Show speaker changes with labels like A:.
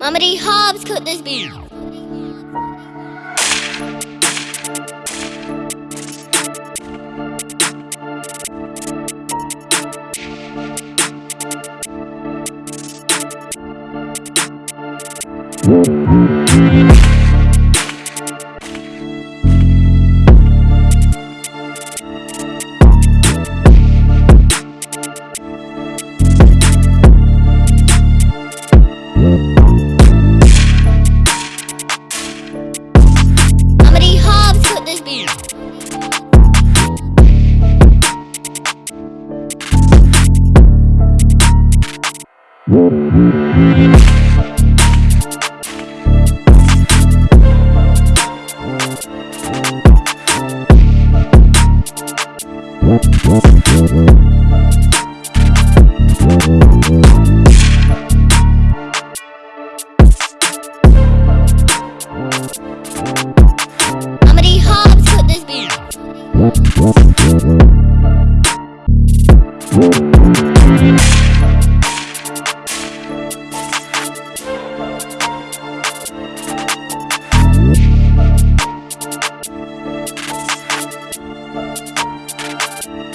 A: Mamady Hobbs cooked this. Mamady Mamady Hobbs cooked this beef.